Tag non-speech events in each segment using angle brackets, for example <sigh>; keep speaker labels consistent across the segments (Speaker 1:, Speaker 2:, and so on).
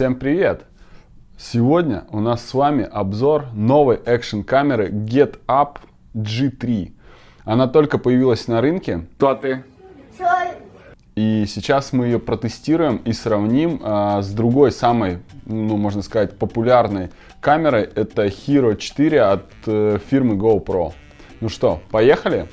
Speaker 1: Всем привет! Сегодня у нас с вами обзор новой экшн камеры Get Up G3. Она только появилась на рынке. Кто ты? И сейчас мы ее протестируем и сравним а, с другой самой, ну, можно сказать, популярной камерой. Это Hero 4 от э, фирмы GoPro. Ну что, поехали?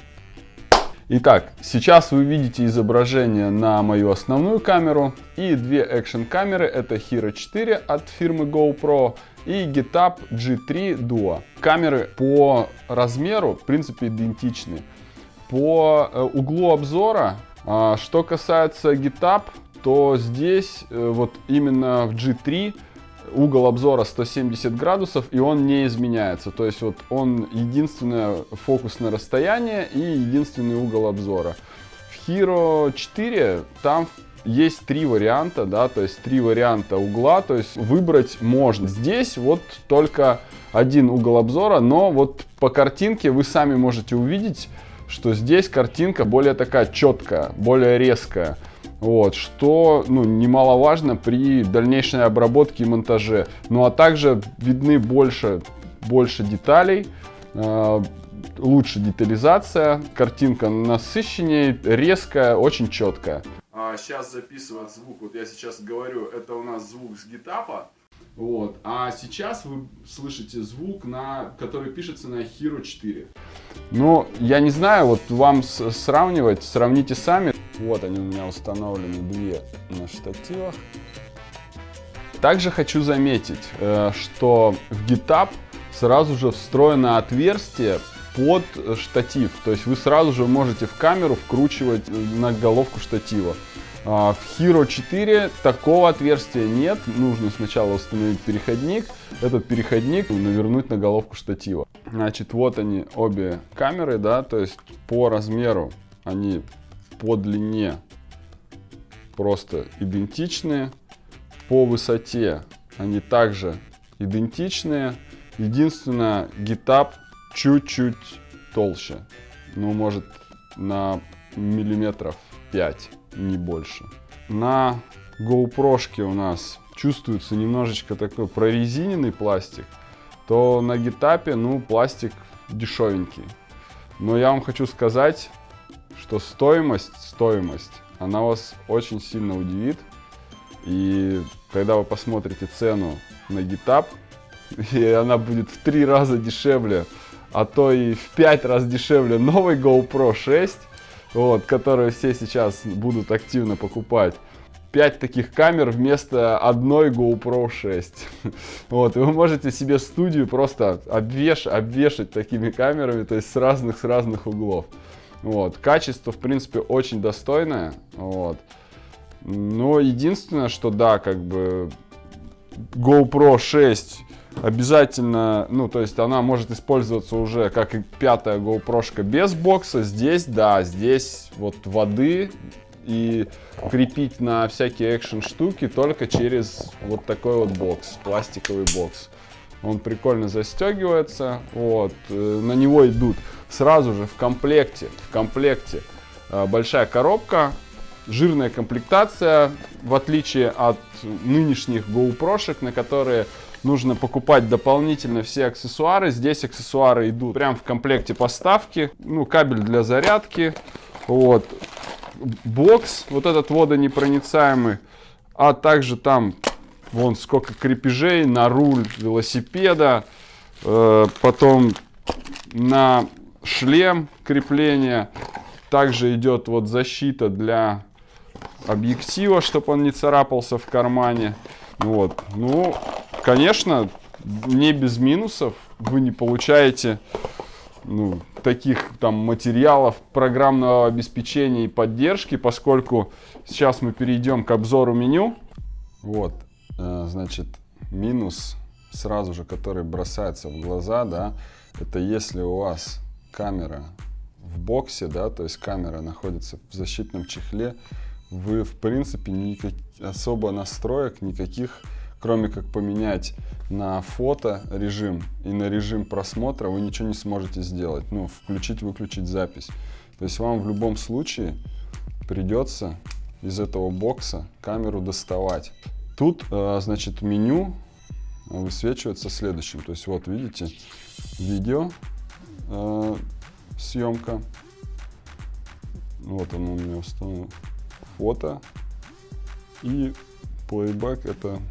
Speaker 1: Итак, сейчас вы видите изображение на мою основную камеру и две экшн камеры. Это Hero 4 от фирмы GoPro и GetUp G3 Duo. Камеры по размеру в принципе идентичны. По э, углу обзора, а, что касается GetUp, то здесь э, вот именно в G3 угол обзора 170 градусов, и он не изменяется. То есть вот он единственное фокусное расстояние и единственный угол обзора. В Hero 4 там есть три варианта, да, то есть три варианта угла, то есть выбрать можно. Здесь вот только один угол обзора, но вот по картинке вы сами можете увидеть, что здесь картинка более такая четкая, более резкая. Вот, что ну, немаловажно при дальнейшей обработке и монтаже. Ну а также видны больше, больше деталей, э, лучше детализация, картинка насыщеннее, резкая, очень четкая. А сейчас записывать звук, вот я сейчас говорю, это у нас звук с гитапа. Вот. А сейчас вы слышите звук, на, который пишется на Hero 4. Ну, я не знаю, вот вам сравнивать, сравните сами. Вот они у меня установлены две на штативах. Также хочу заметить, э, что в GitHub сразу же встроено отверстие под штатив. То есть вы сразу же можете в камеру вкручивать на головку штатива. А, в Hero 4 такого отверстия нет. Нужно сначала установить переходник. Этот переходник навернуть на головку штатива. Значит, вот они обе камеры, да, то есть по размеру они по длине просто идентичные. По высоте они также идентичные. Единственное, GitHub чуть-чуть толще. Ну, может, на миллиметров 5 не больше. На GoPro у нас чувствуется немножечко такой прорезиненный пластик, то на гитапе, ну, пластик дешевенький. Но я вам хочу сказать, что стоимость, стоимость, она вас очень сильно удивит. И когда вы посмотрите цену на гитап, <laughs> и она будет в три раза дешевле, а то и в пять раз дешевле новой GoPro 6, вот, которые все сейчас будут активно покупать. 5 таких камер вместо одной GoPro 6. <laughs> Вот, и вы можете себе студию просто обвеш, обвешать такими камерами, то есть с разных, с разных углов. Вот, качество, в принципе, очень достойное. Вот. Но единственное, что да, как бы GoPro 6 обязательно, ну, то есть она может использоваться уже как и пятая GoPro без бокса. Здесь, да, здесь вот воды и крепить на всякие экшен штуки только через вот такой вот бокс, пластиковый бокс. Он прикольно застегивается, вот, э, на него идут сразу же в комплекте, в комплекте э, большая коробка, жирная комплектация, в отличие от нынешних GoPro, на которые нужно покупать дополнительно все аксессуары. Здесь аксессуары идут прям в комплекте поставки. Ну, кабель для зарядки. Вот. Бокс, вот этот водонепроницаемый. А также там, вон сколько крепежей на руль велосипеда. Э, потом на шлем крепление. Также идет вот защита для объектива, чтобы он не царапался в кармане. Вот. Ну, конечно, не без минусов. Вы не получаете ну, таких там материалов программного обеспечения и поддержки, поскольку сейчас мы перейдем к обзору меню. Вот, э, значит, минус сразу же, который бросается в глаза, да, это если у вас камера в боксе, да, то есть камера находится в защитном чехле, вы в принципе никак, особо настроек никаких кроме как поменять на фото режим и на режим просмотра, вы ничего не сможете сделать. Ну, включить-выключить запись. То есть вам в любом случае придется из этого бокса камеру доставать. Тут, э, значит, меню высвечивается следующим. То есть вот видите, видео, э, съемка. Вот оно у меня установлено. Фото. И плейбэк это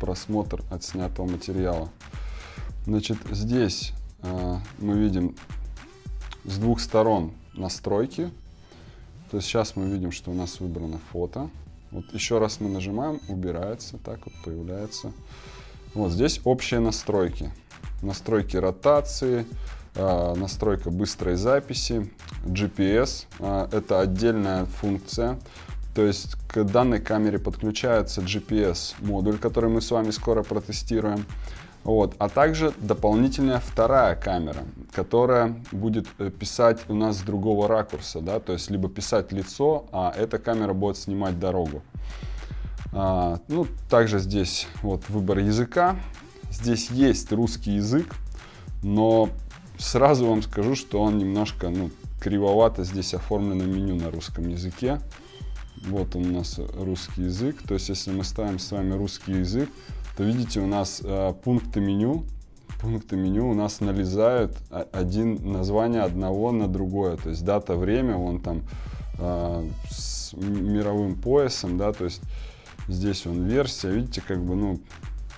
Speaker 1: просмотр отснятого материала. Значит, здесь э, мы видим с двух сторон настройки. То есть сейчас мы видим, что у нас выбрано фото. Вот еще раз мы нажимаем, убирается, так вот появляется. Вот здесь общие настройки. Настройки ротации, настройка быстрой записи, GPS. Э, это отдельная функция. То есть к данной камере подключается GPS-модуль, который мы с вами скоро протестируем. Вот. А также дополнительная вторая камера, которая будет э, писать у нас с другого ракурса, да, то есть либо писать лицо, а эта камера будет снимать дорогу. А, ну, также здесь вот выбор языка. Здесь есть русский язык, но сразу вам скажу, что он немножко ну, кривовато здесь оформлено меню на русском языке. Вот он у нас русский язык. То есть, если мы ставим с вами русский язык, то видите, у нас э, пункты меню. Пункты меню у нас налезают один название одного на другое. То есть дата, время, он там э, с мировым поясом, да, то есть Здесь он версия, видите, как бы, ну,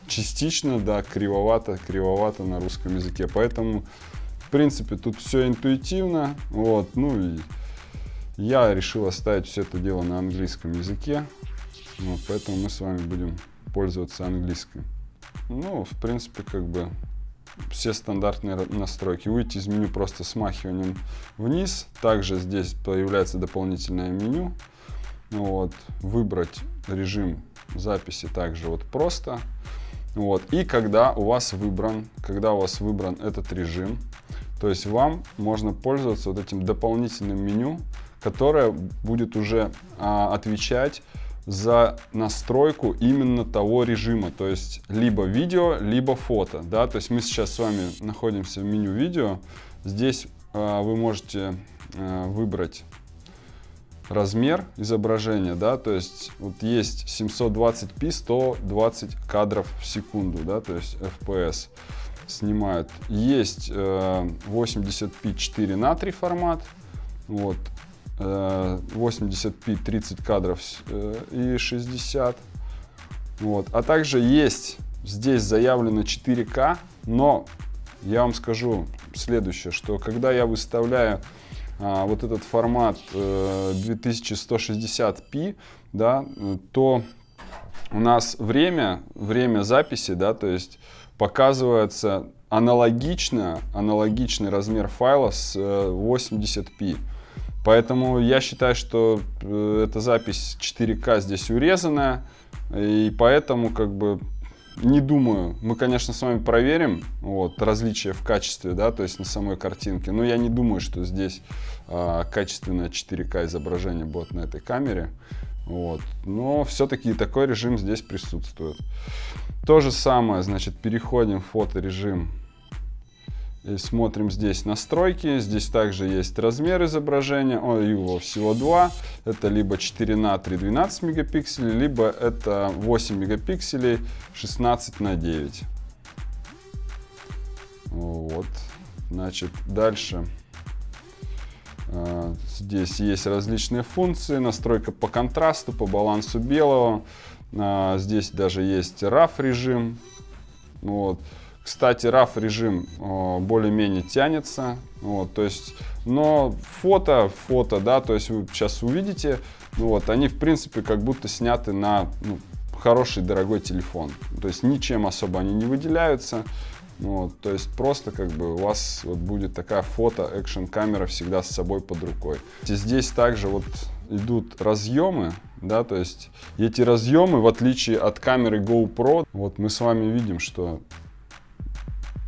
Speaker 1: частично, да, кривовато, кривовато на русском языке. Поэтому, в принципе, тут все интуитивно, вот, ну и я решил оставить все это дело на английском языке, вот, поэтому мы с вами будем пользоваться английским. Ну, в принципе, как бы все стандартные настройки. Выйти из меню просто смахиванием вниз. Также здесь появляется дополнительное меню. Вот, выбрать режим записи также вот просто. Вот, и когда у вас выбран, когда у вас выбран этот режим, то есть вам можно пользоваться вот этим дополнительным меню, которое будет уже а, отвечать за настройку именно того режима, то есть либо видео, либо фото, да, то есть мы сейчас с вами находимся в меню видео, здесь а, вы можете а, выбрать размер изображения, да, то есть вот есть 720p 120 кадров в секунду, да, то есть FPS снимают. Есть э, 80p 4 на 3 формат, вот, э, 80p 30 кадров э, и 60, вот, а также есть здесь заявлено 4К, но я вам скажу следующее, что когда я выставляю а, вот этот формат э, 2160p, да, то у нас время, время записи, да, то есть показывается аналогично, аналогичный размер файла с э, 80p. Поэтому я считаю, что э, эта запись 4К здесь урезанная, и поэтому как бы не думаю. Мы, конечно, с вами проверим вот, различия в качестве, да, то есть на самой картинке. Но я не думаю, что здесь а, качественное 4К изображение будет на этой камере. Вот. Но все-таки такой режим здесь присутствует. То же самое, значит, переходим в фоторежим и смотрим здесь настройки. Здесь также есть размер изображения. О, его всего два. Это либо 4 на 3 12 мегапикселей, либо это 8 мегапикселей 16 на 9. Вот. Значит, дальше. А, здесь есть различные функции. Настройка по контрасту, по балансу белого. А, здесь даже есть RAW режим. Вот. Кстати, RAW режим более-менее тянется, вот, то есть, но фото, фото, да, то есть вы сейчас увидите, ну вот, они в принципе как будто сняты на ну, хороший дорогой телефон, то есть ничем особо они не выделяются, вот, то есть просто как бы у вас вот будет такая фото экшен камера всегда с собой под рукой. Здесь также вот идут разъемы, да, то есть эти разъемы, в отличие от камеры GoPro, вот мы с вами видим, что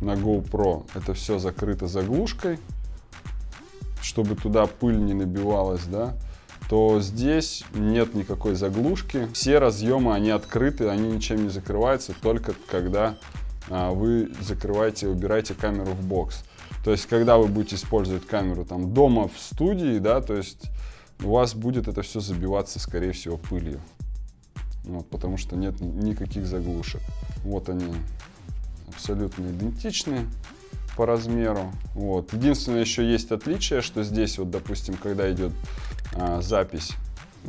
Speaker 1: на GoPro это все закрыто заглушкой, чтобы туда пыль не набивалась, да, то здесь нет никакой заглушки. Все разъемы, они открыты, они ничем не закрываются, только когда а, вы закрываете, убираете камеру в бокс. То есть, когда вы будете использовать камеру там дома в студии, да, то есть у вас будет это все забиваться, скорее всего, пылью. Вот, потому что нет никаких заглушек. Вот они абсолютно идентичны по размеру. Вот. Единственное, еще есть отличие, что здесь, вот, допустим, когда идет а, запись,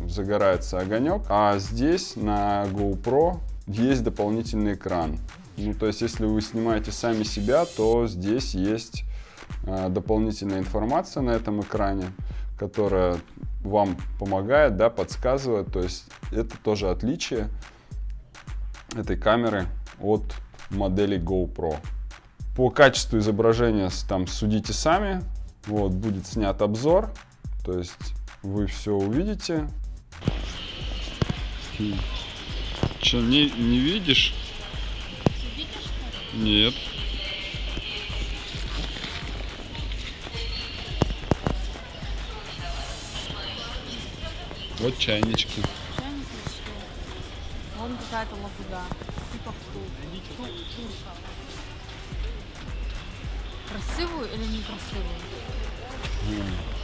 Speaker 1: загорается огонек, а здесь на GoPro есть дополнительный экран. Ну, то есть, если вы снимаете сами себя, то здесь есть а, дополнительная информация на этом экране, которая вам помогает, да, подсказывает. То есть, это тоже отличие этой камеры от модели GoPro. По качеству изображения там судите сами. Вот, будет снят обзор. То есть вы все увидите. Че, не, не видишь? Нет. Вот чайнички.
Speaker 2: Вон какая-то лапуда. Красивую или некрасивую?
Speaker 1: М.